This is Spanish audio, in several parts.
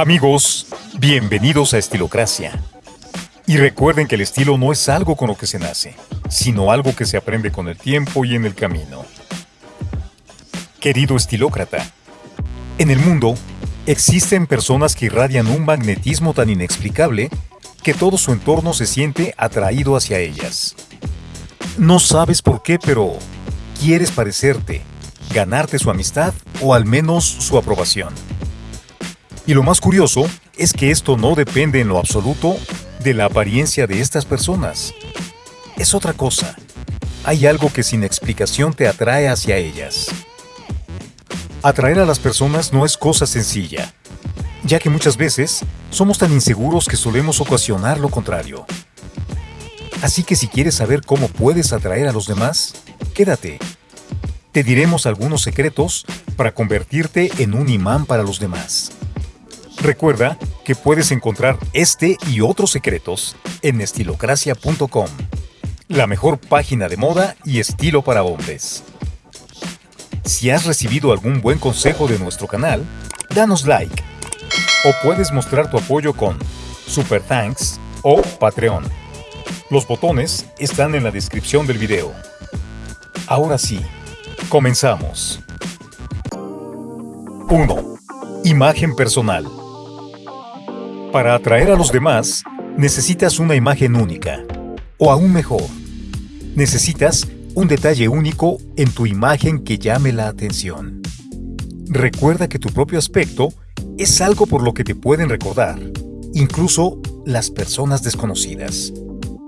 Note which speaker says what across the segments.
Speaker 1: Amigos, bienvenidos a Estilocracia. Y recuerden que el estilo no es algo con lo que se nace, sino algo que se aprende con el tiempo y en el camino. Querido estilócrata, en el mundo existen personas que irradian un magnetismo tan inexplicable que todo su entorno se siente atraído hacia ellas. No sabes por qué, pero quieres parecerte, ganarte su amistad o al menos su aprobación. Y lo más curioso es que esto no depende en lo absoluto de la apariencia de estas personas. Es otra cosa. Hay algo que sin explicación te atrae hacia ellas. Atraer a las personas no es cosa sencilla, ya que muchas veces somos tan inseguros que solemos ocasionar lo contrario. Así que si quieres saber cómo puedes atraer a los demás, quédate. Te diremos algunos secretos para convertirte en un imán para los demás. Recuerda que puedes encontrar este y otros secretos en estilocracia.com, la mejor página de moda y estilo para hombres. Si has recibido algún buen consejo de nuestro canal, danos like o puedes mostrar tu apoyo con Super Thanks o Patreon. Los botones están en la descripción del video. Ahora sí, comenzamos. 1. Imagen personal. Para atraer a los demás, necesitas una imagen única. O aún mejor, necesitas un detalle único en tu imagen que llame la atención. Recuerda que tu propio aspecto es algo por lo que te pueden recordar, incluso las personas desconocidas.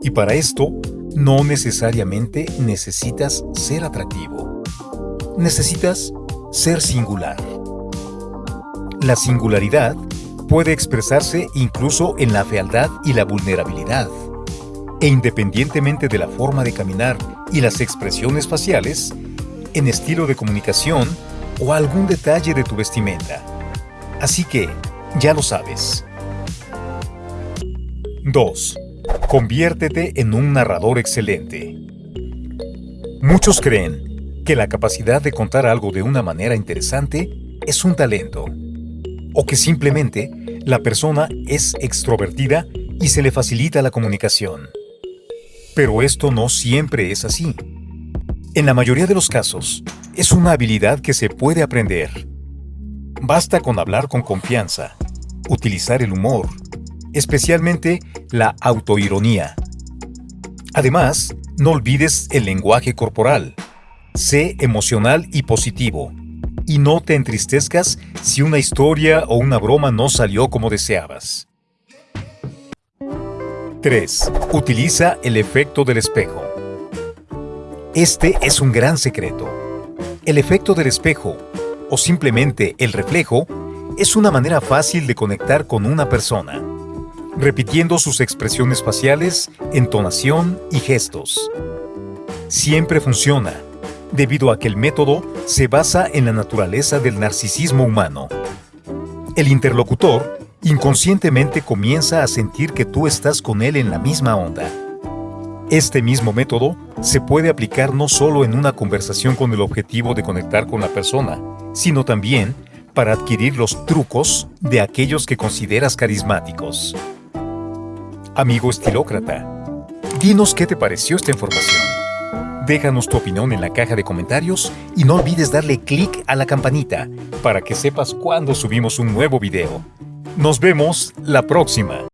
Speaker 1: Y para esto, no necesariamente necesitas ser atractivo. Necesitas ser singular. La singularidad puede expresarse incluso en la fealdad y la vulnerabilidad. E independientemente de la forma de caminar y las expresiones faciales, en estilo de comunicación o algún detalle de tu vestimenta. Así que, ya lo sabes. 2. Conviértete en un narrador excelente. Muchos creen que la capacidad de contar algo de una manera interesante es un talento, o que simplemente la persona es extrovertida y se le facilita la comunicación. Pero esto no siempre es así. En la mayoría de los casos, es una habilidad que se puede aprender. Basta con hablar con confianza, utilizar el humor, especialmente la autoironía. Además, no olvides el lenguaje corporal. Sé emocional y positivo y no te entristezcas si una historia o una broma no salió como deseabas. 3. Utiliza el efecto del espejo. Este es un gran secreto. El efecto del espejo, o simplemente el reflejo, es una manera fácil de conectar con una persona, repitiendo sus expresiones faciales, entonación y gestos. Siempre funciona, debido a que el método se basa en la naturaleza del narcisismo humano. El interlocutor inconscientemente comienza a sentir que tú estás con él en la misma onda. Este mismo método se puede aplicar no solo en una conversación con el objetivo de conectar con la persona, sino también para adquirir los trucos de aquellos que consideras carismáticos. Amigo estilócrata, dinos qué te pareció esta información. Déjanos tu opinión en la caja de comentarios y no olvides darle clic a la campanita para que sepas cuando subimos un nuevo video. Nos vemos la próxima.